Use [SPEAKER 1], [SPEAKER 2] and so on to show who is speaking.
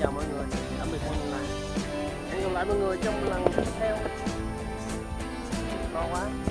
[SPEAKER 1] chào mọi người. Tạm biệt mọi người hẹn gặp lại mọi người trong lần tiếp theo. To quá.